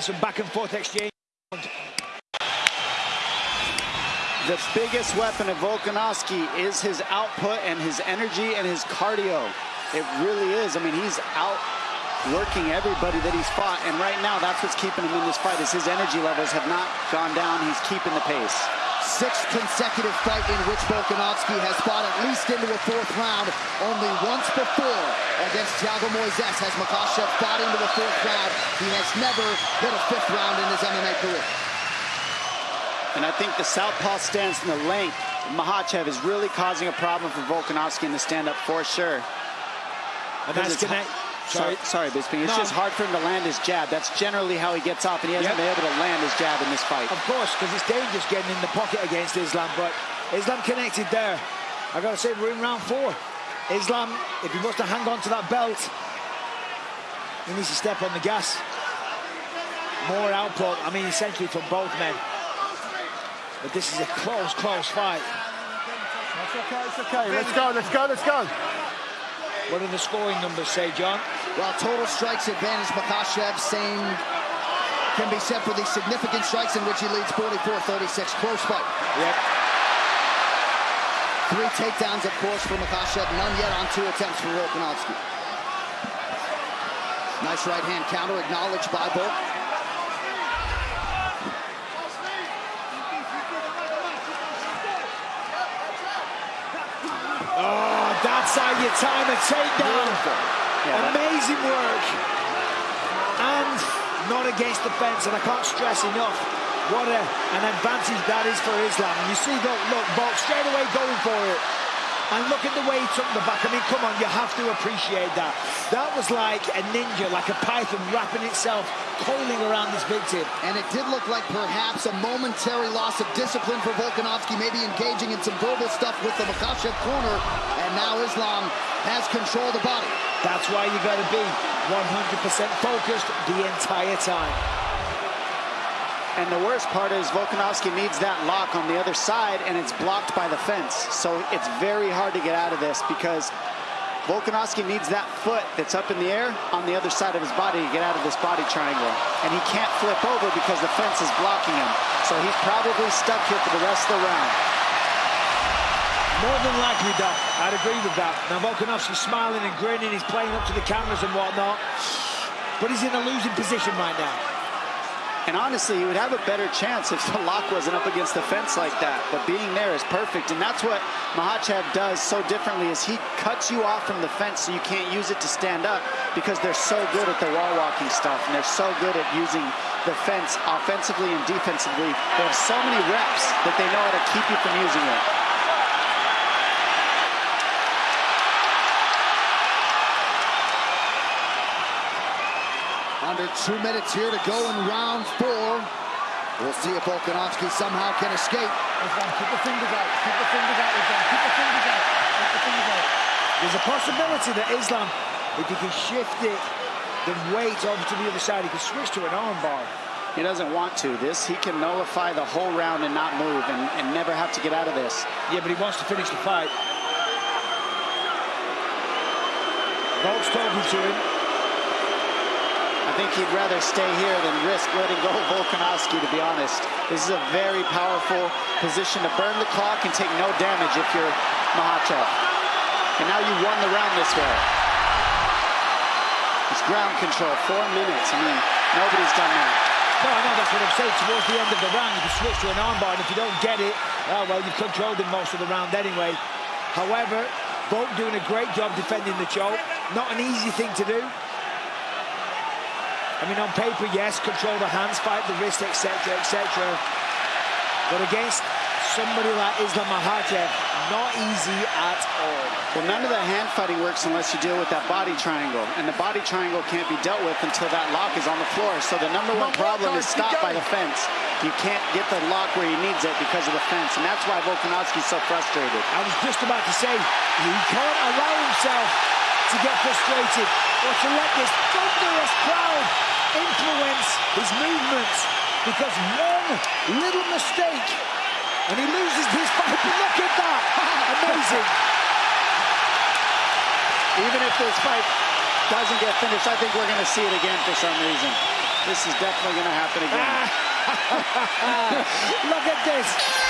Some back and forth exchange. The biggest weapon of Volkanovski is his output and his energy and his cardio. It really is. I mean, he's out working everybody that he's fought. And right now, that's what's keeping him in this fight is his energy levels have not gone down. He's keeping the pace. Sixth consecutive fight in which Volkanovski has fought at least into a fourth round. Only once before against Thiago Moises has Makhachev fought into a fourth round. He has never hit a fifth round in his MMA career. And I think the southpaw stance and the length, Makhachev is really causing a problem for Volkanovski in the stand-up for sure. And that's connect. Sorry, sorry, Bisping. It's no. just hard for him to land his jab. That's generally how he gets off, and he hasn't yep. been able to land his jab in this fight. Of course, because it's dangerous getting in the pocket against Islam, but Islam connected there. I've got to say, we're in round four. Islam, if he wants to hang on to that belt, he needs to step on the gas. More output, I mean, essentially from both men. But this is a close, close fight. That's okay, it's okay. Let's go, let's go, let's go. What do the scoring numbers say, Jon? Well, total strikes advantage Makhachev, same can be said for the significant strikes in which he leads 44-36. Close fight. Yep. Three takedowns, of course, for Makhachev. None yet on two attempts for Volkanovski. Nice right hand counter acknowledged by Volk. Oh, that's how you time a takedown. Yeah, Amazing work. And not against the fence, and I can't stress enough what a, an advantage that is for Islam. And you see, look, look, Bolt straight away going for it. And look at the way he took the back. I mean, come on, you have to appreciate that. That was like a ninja, like a python wrapping itself, coiling around this victim. And it did look like perhaps a momentary loss of discipline for Volkanovski, maybe engaging in some verbal stuff with the Makhachev corner. And now Islam has control of the body. That's why you got to be 100% focused the entire time. And the worst part is Volkanovski needs that lock on the other side, and it's blocked by the fence. So it's very hard to get out of this because Volkanovski needs that foot that's up in the air on the other side of his body to get out of this body triangle. And he can't flip over because the fence is blocking him. So he's probably stuck here for the rest of the round. More than likely, Doc. I'd agree with that. Now, Volkanovski's smiling and grinning. He's playing up to the cameras and whatnot. But he's in a losing position right now. And honestly, he would have a better chance if the lock wasn't up against the fence like that. But being there is perfect. And that's what Makhachev does so differently is he cuts you off from the fence so you can't use it to stand up because they're so good at the wall walking stuff. And they're so good at using the fence offensively and defensively. They have so many reps that they know how to keep you from using it. Under two minutes here to go in round four. We'll see if Volkanovski somehow can escape. Keep the fingers out. Keep the fingers out. Keep the fingers out. Keep the fingers out. There's a possibility that Islam, if he can shift it, the weight over to the other side, he can switch to an armbar. He doesn't want to. This, he can nullify the whole round and not move and, and never have to get out of this. Yeah, but he wants to finish the fight. Volk's talking to him. I think he'd rather stay here than risk letting go of Volkanovski, to be honest. This is a very powerful position to burn the clock and take no damage if you're Makhachev. And now you won the round this way. It's ground control, four minutes. I mean, nobody's done that. No, I know that's what I'm saying. Towards the end of the round, you can switch to an armbar, and if you don't get it, oh, well, you've controlled him most of the round anyway. However, Volk doing a great job defending the choke. Not an easy thing to do. I mean, on paper, yes, control the hands, fight the wrist, etc., etc. But against somebody like Islam Makhachev, not easy at all. Well, none of the hand fighting works unless you deal with that body triangle. And the body triangle can't be dealt with until that lock is on the floor. So the number one problem is stopped by the fence. You can't get the lock where he needs it because of the fence. And that's why Volkanovski's so frustrated. I was just about to say, he can't allow himself to get frustrated or to let this thunderous crowd influence his movements because one little mistake and he loses his fight. Look at that! Amazing. Even if this fight doesn't get finished, I think we're going to see it again for some reason. This is definitely going to happen again. Ah. Look at this.